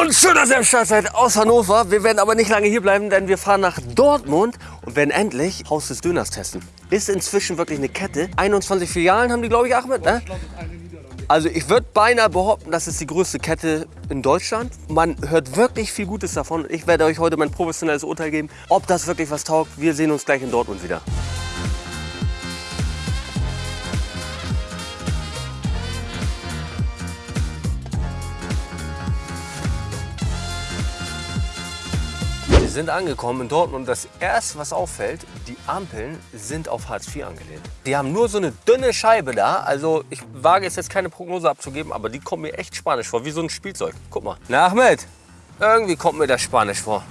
Und schön, dass ihr am Start seid aus Hannover. Wir werden aber nicht lange hier bleiben, denn wir fahren nach Dortmund und werden endlich Haus des Döners testen. Ist inzwischen wirklich eine Kette. 21 Filialen haben die, glaube ich, Ahmed, ne? Also ich würde beinahe behaupten, das ist die größte Kette in Deutschland. Man hört wirklich viel Gutes davon. Ich werde euch heute mein professionelles Urteil geben, ob das wirklich was taugt. Wir sehen uns gleich in Dortmund wieder. Sind angekommen in Dortmund. Das erste, was auffällt, die Ampeln sind auf Hartz IV angelehnt. Die haben nur so eine dünne Scheibe da. Also ich wage es jetzt keine Prognose abzugeben, aber die kommen mir echt spanisch vor, wie so ein Spielzeug. Guck mal. Na Ahmed, irgendwie kommt mir das spanisch vor.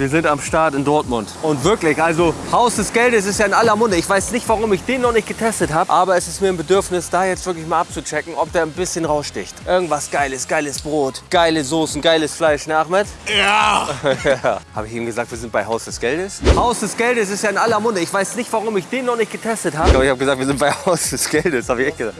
Wir sind am Start in Dortmund. Und wirklich, also Haus des Geldes ist ja in aller Munde. Ich weiß nicht, warum ich den noch nicht getestet habe, aber es ist mir ein Bedürfnis, da jetzt wirklich mal abzuchecken, ob der ein bisschen raussticht. Irgendwas Geiles, geiles Brot, geile Soßen, geiles Fleisch, ne Ahmed? Ja! ja. Habe ich ihm gesagt, wir sind bei Haus des Geldes? Haus des Geldes ist ja in aller Munde. Ich weiß nicht, warum ich den noch nicht getestet habe. Ich glaube, ich habe gesagt, wir sind bei Haus des Geldes. Habe ich echt gesagt.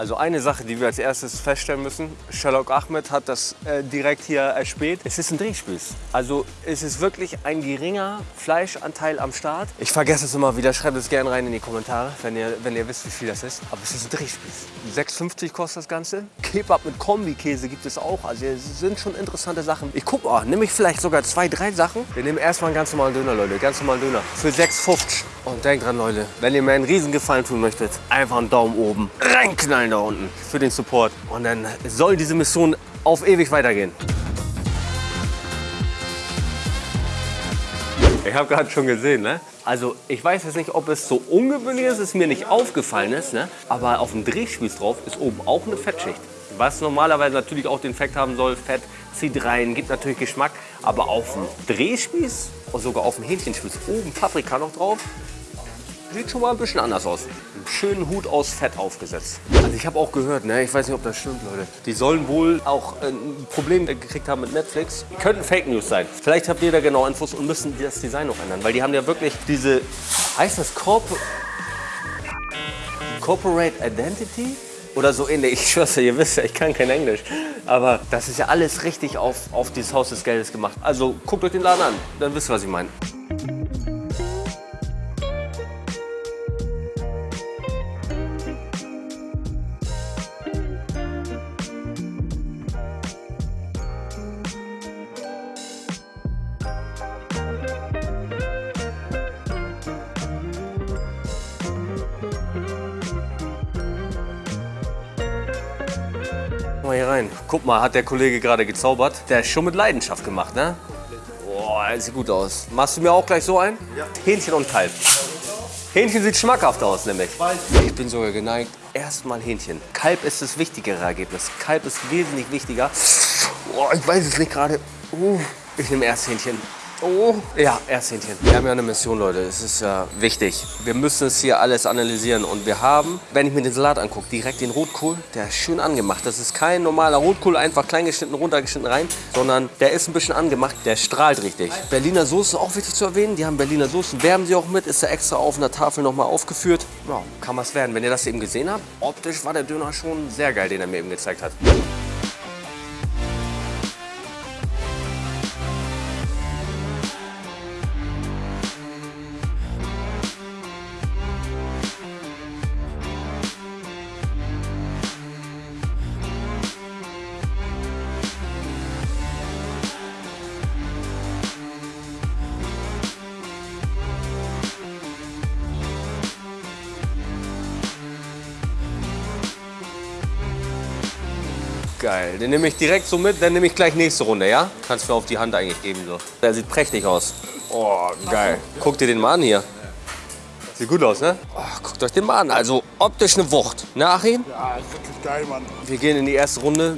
Also eine Sache, die wir als erstes feststellen müssen, Sherlock Ahmed hat das äh, direkt hier erspäht. Es ist ein Drehspieß. Also es ist wirklich ein geringer Fleischanteil am Start. Ich vergesse es immer wieder, schreibt es gerne rein in die Kommentare, wenn ihr, wenn ihr wisst, wie viel das ist. Aber es ist ein Drehspieß. 6,50 kostet das Ganze. Kebab mit Kombikäse gibt es auch. Also es sind schon interessante Sachen. Ich gucke, oh, nehme ich vielleicht sogar zwei, drei Sachen. Wir nehmen erstmal einen ganz normalen Döner, Leute. Ganz normalen Döner. Für 6,50. Und denkt dran, Leute, wenn ihr mir einen riesen Gefallen tun möchtet, einfach einen Daumen oben reinknallen da unten für den Support. Und dann soll diese Mission auf ewig weitergehen. Ich habe gerade schon gesehen, ne? Also ich weiß jetzt nicht, ob es so ungewöhnlich ist, es mir nicht aufgefallen ist, ne? aber auf dem Drehspieß drauf ist oben auch eine Fettschicht. Was normalerweise natürlich auch den Effekt haben soll, Fett zieht rein, gibt natürlich Geschmack. Aber auf dem Drehspieß und sogar auf dem Hähnchenspieß oben Paprika noch drauf, sieht schon mal ein bisschen anders aus. Einen schönen Hut aus Fett aufgesetzt. Also ich habe auch gehört, ne, ich weiß nicht, ob das stimmt, Leute. Die sollen wohl auch ein Problem gekriegt haben mit Netflix. Könnten Fake News sein. Vielleicht habt ihr da genau Infos und müssen das Design noch ändern. Weil die haben ja wirklich diese, heißt das Corp Corporate Identity? Oder so ähnlich. Ich schwör's dir, ihr wisst ja, ich kann kein Englisch. Aber das ist ja alles richtig auf, auf dieses Haus des Geldes gemacht. Also guckt euch den Laden an, dann wisst ihr, was ich meine. Mal hier rein. Guck mal, hat der Kollege gerade gezaubert. Der ist schon mit Leidenschaft gemacht, ne? Boah, sieht gut aus. Machst du mir auch gleich so ein? Ja. Hähnchen und Kalb. Hähnchen sieht schmackhaft aus, nämlich. Ich bin sogar geneigt. Erstmal Hähnchen. Kalb ist das wichtigere Ergebnis. Kalb ist wesentlich wichtiger. Boah, ich weiß es nicht gerade. Uh, ich nehme erst Hähnchen. Oh, ja, Ersthähnchen. Wir haben ja eine Mission, Leute. Es ist ja wichtig. Wir müssen es hier alles analysieren. Und wir haben, wenn ich mir den Salat angucke, direkt den Rotkohl. Der ist schön angemacht. Das ist kein normaler Rotkohl, einfach klein geschnitten, runtergeschnitten rein. Sondern der ist ein bisschen angemacht. Der strahlt richtig. Berliner Soße, auch wichtig zu erwähnen. Die haben Berliner Soßen. Werben sie auch mit. Ist da extra auf einer Tafel nochmal aufgeführt. Ja, kann was werden. Wenn ihr das eben gesehen habt, optisch war der Döner schon sehr geil, den er mir eben gezeigt hat. Geil, den nehme ich direkt so mit, dann nehme ich gleich nächste Runde, ja? Kannst du mir auf die Hand eigentlich geben so. Der sieht prächtig aus. Oh, geil. Guck dir den mal an hier. Sieht gut aus, ne? Oh, guckt euch den mal an. Also optisch eine Wucht. Nach ihm? Ja, ist wirklich geil, Mann. Wir gehen in die erste Runde.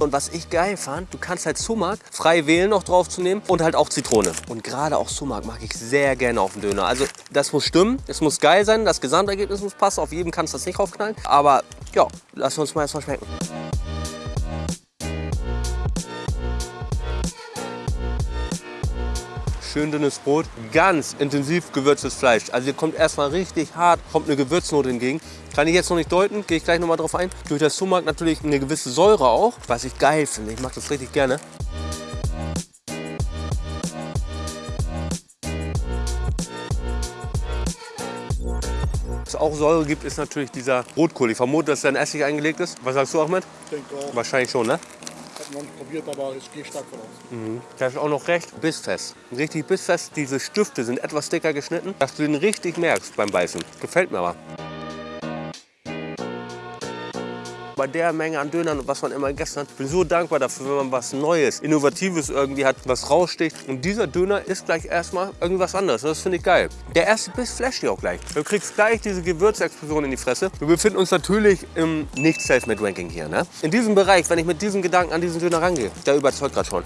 Und was ich geil fand, du kannst halt Sumak frei wählen noch drauf zu nehmen und halt auch Zitrone. Und gerade auch Sumak mag ich sehr gerne auf dem Döner. Also das muss stimmen, es muss geil sein, das Gesamtergebnis muss passen. Auf jedem kannst du das nicht draufknallen. Aber ja, lass uns mal erstmal schmecken. Schön dünnes Brot, ganz intensiv gewürztes Fleisch. Also hier kommt erstmal richtig hart, kommt eine Gewürznote entgegen. Kann ich jetzt noch nicht deuten, gehe ich gleich noch mal drauf ein. Durch das Sumak natürlich eine gewisse Säure auch, was ich geil finde. Ich mag das richtig gerne. Auch Säure gibt, ist natürlich dieser Rotkohl. Ich vermute, dass der in Essig eingelegt ist. Was sagst du, Ahmed? Ich denke auch, Wahrscheinlich schon, ne? ich habe noch nicht probiert, aber ich gehe stark von aus. Der ist auch noch recht bissfest. Richtig bissfest. Diese Stifte sind etwas dicker geschnitten, dass du den richtig merkst beim Beißen. Gefällt mir aber. Bei der Menge an Dönern und was man immer gegessen hat, bin so dankbar dafür, wenn man was Neues, Innovatives irgendwie hat, was raussticht. Und dieser Döner ist gleich erstmal irgendwas anderes. Das finde ich geil. Der erste Biss flasht dich auch gleich. Du kriegst gleich diese Gewürzexplosion in die Fresse. Wir befinden uns natürlich im nicht Selfmade Ranking hier. Ne? In diesem Bereich, wenn ich mit diesem Gedanken an diesen Döner rangehe, der überzeugt gerade schon.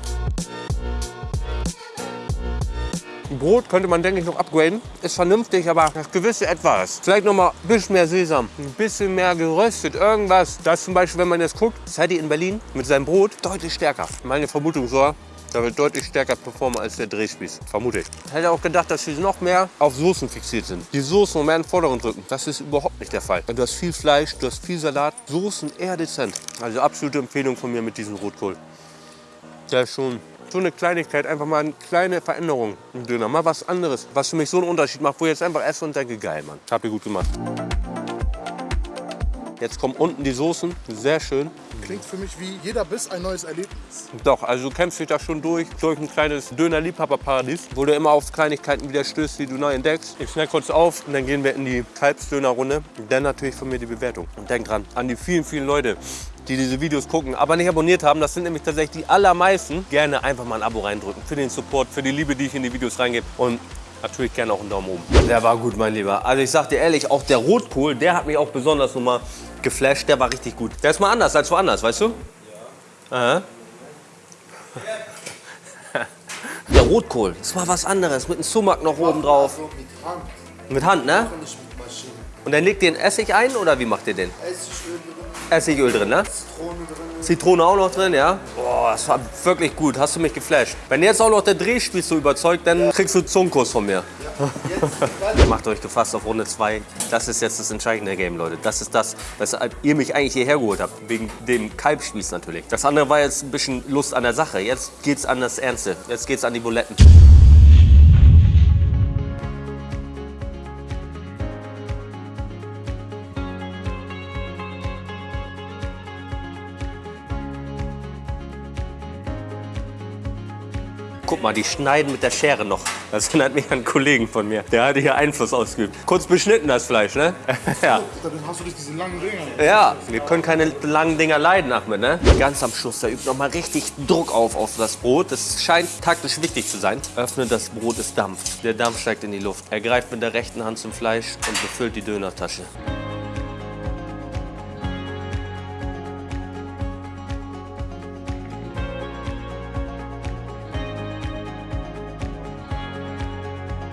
Brot könnte man, denke ich, noch upgraden. Ist vernünftig, aber das gewisse Etwas. Vielleicht noch mal ein bisschen mehr Sesam, ein bisschen mehr geröstet, irgendwas. Das zum Beispiel, wenn man jetzt guckt, Sadie in Berlin mit seinem Brot deutlich stärker. Meine Vermutung so, da wird deutlich stärker performen als der Drehspieß. Vermute ich. Ich hätte auch gedacht, dass sie noch mehr auf Soßen fixiert sind. Die Soßen mehr in den Vordergrund drücken. Das ist überhaupt nicht der Fall. Du hast viel Fleisch, du hast viel Salat. Soßen eher dezent. Also absolute Empfehlung von mir mit diesem Rotkohl. Der ist schon so eine Kleinigkeit, einfach mal eine kleine Veränderung im Döner. Mal was anderes, was für mich so einen Unterschied macht, wo ich jetzt einfach esse und denke, geil, Mann. Habt ihr gut gemacht. Jetzt kommen unten die Soßen, sehr schön. Klingt für mich wie jeder Biss ein neues Erlebnis. Doch, also du kämpfst dich da schon durch, durch ein kleines Döner-Liebhaber-Paradies, wo du immer auf Kleinigkeiten wieder stößt, die du neu entdeckst. Ich schnell kurz auf und dann gehen wir in die Kalbsdöner-Runde. Dann natürlich von mir die Bewertung. Und denk dran, an die vielen, vielen Leute, die diese Videos gucken, aber nicht abonniert haben, das sind nämlich tatsächlich die allermeisten, gerne einfach mal ein Abo reindrücken. Für den Support, für die Liebe, die ich in die Videos reingebe. Und natürlich gerne auch einen Daumen oben. Der war gut, mein Lieber. Also ich sag dir ehrlich, auch der Rotkohl, der hat mich auch besonders nochmal geflasht. Der war richtig gut. Der ist mal anders als woanders, weißt du? Ja. Aha. Der Rotkohl, das war was anderes, mit einem Sumak noch oben drauf. Also mit Hand, Mit Hand, ne? Und dann legt ihr den Essig ein oder wie macht ihr den? Essigöl drin, Essigöl drin, ne? Zitrone drin. Zitrone auch noch drin, ja? Boah, das war wirklich gut, hast du mich geflasht. Wenn jetzt auch noch der Drehspieß so überzeugt, dann kriegst du Zungenkuss von mir. Jetzt Macht euch gefasst auf Runde 2. Das ist jetzt das entscheidende Game, Leute. Das ist das, weshalb ihr mich eigentlich hierher geholt habt. Wegen dem Kalbspieß natürlich. Das andere war jetzt ein bisschen Lust an der Sache. Jetzt geht's an das Ernste. Jetzt geht's an die Buletten. Guck mal, die schneiden mit der Schere noch. Das erinnert mich an einen Kollegen von mir. Der hatte hier Einfluss ausgeübt. Kurz beschnitten das Fleisch, ne? ja. Dann hast du dich diese langen Dinger. Ja, wir können keine langen Dinger leiden, Ahmed, ne? Ganz am Schluss, da übt noch mal richtig Druck auf auf das Brot. Das scheint taktisch wichtig zu sein. Öffnet das Brot, es dampft. Der Dampf steigt in die Luft. Er greift mit der rechten Hand zum Fleisch und befüllt die Dönertasche.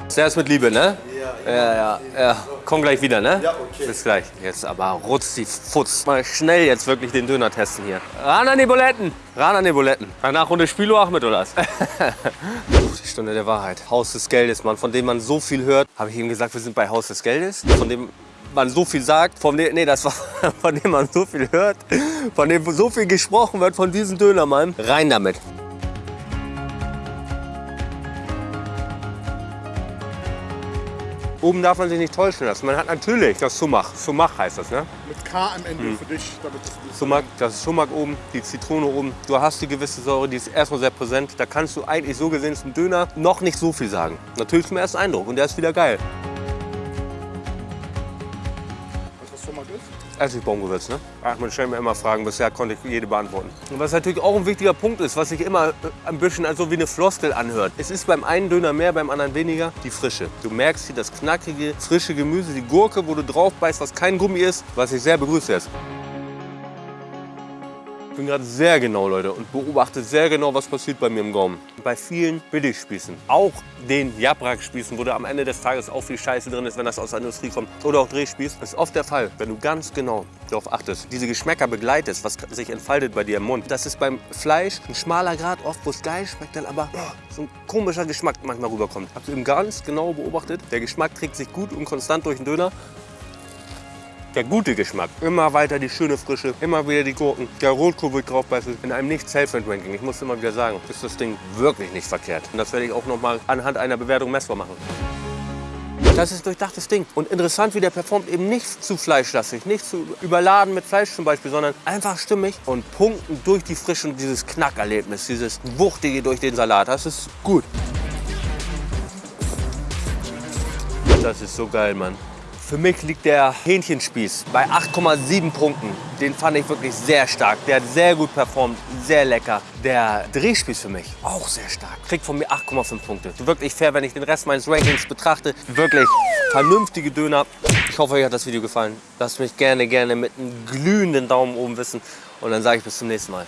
Zuerst mit Liebe, ne? Ja, ja, ja. ja. Komm gleich wieder, ne? Ja, okay. Bis gleich. Jetzt aber rutz die Futz. Mal schnell jetzt wirklich den Döner testen hier. Ran an die Buletten. Ran an die Buletten. Danach Runde Spielo Achmed oder was? Die Stunde der Wahrheit. Haus des Geldes, Mann, von dem man so viel hört. Habe ich ihm gesagt, wir sind bei Haus des Geldes? Von dem man so viel sagt, von dem, nee, das war, von dem man so viel hört, von dem so viel gesprochen wird, von diesem Dönermann. Rein damit. Oben darf man sich nicht täuschen lassen. Man hat natürlich das Sumach. Sumach heißt das, ne? Mit K am Ende Hm. für dich, damit das Sumak, das ist Sumak oben, die Zitrone oben. Du hast die gewisse Säure, die ist erstmal sehr präsent. Da kannst du eigentlich so gesehen zum Döner noch nicht so viel sagen. Natürlich zum ersten Eindruck und der ist wieder geil. Was das Sumak ist. Essigbaumgewürz, ne? Ach, man stellt mir immer Fragen, bisher konnte ich jede beantworten. Und was natürlich auch ein wichtiger Punkt ist, was sich immer äh, ein bisschen also wie eine Floskel anhört. Es ist beim einen Döner mehr, beim anderen weniger, die Frische. Du merkst hier das knackige, frische Gemüse, die Gurke, wo du drauf beißt, was kein Gummi ist, was ich sehr begrüße jetzt. Bin gerade sehr genau, Leute, und beobachte sehr genau, was passiert bei mir im Gaumen. Bei vielen Billigspießen, auch den Jabrak-Spießen, wo da am Ende des Tages auch viel Scheiße drin ist, wenn das aus der Industrie kommt, oder auch Drehspieß, ist oft der Fall, wenn du ganz genau darauf achtest, diese Geschmäcker begleitest, was sich entfaltet bei dir im Mund. Das ist beim Fleisch ein schmaler Grad, oft wo es geil schmeckt, dann aber oh, so ein komischer Geschmack manchmal rüberkommt. Hast du eben ganz genau beobachtet, der Geschmack trägt sich gut und konstant durch den Döner der gute Geschmack. Immer weiter die schöne Frische, immer wieder die Gurken, der Rotkohl wird draufbeißen. In einem nicht Self-Ranking, ich muss immer wieder sagen, ist das Ding wirklich nicht verkehrt. Und das werde ich auch noch mal anhand einer Bewertung messbar machen. Das ist durchdachtes Ding. Und interessant, wie der performt, eben nicht zu fleischlastig, nicht zu überladen mit Fleisch zum Beispiel, sondern einfach stimmig und punkten durch die Frische und dieses Knackerlebnis, dieses Wuchtige durch den Salat. Das ist gut. Das ist so geil, Mann. Für mich liegt der Hähnchenspieß bei 8,7 Punkten. Den fand ich wirklich sehr stark. Der hat sehr gut performt, sehr lecker. Der Drehspieß für mich auch sehr stark. Kriegt von mir 8,5 Punkte. Wirklich fair, wenn ich den Rest meines Rankings betrachte. Wirklich vernünftige Döner. Ich hoffe, euch hat das Video gefallen. Lasst mich gerne, gerne mit einem glühenden Daumen oben wissen. Und dann sage ich bis zum nächsten Mal.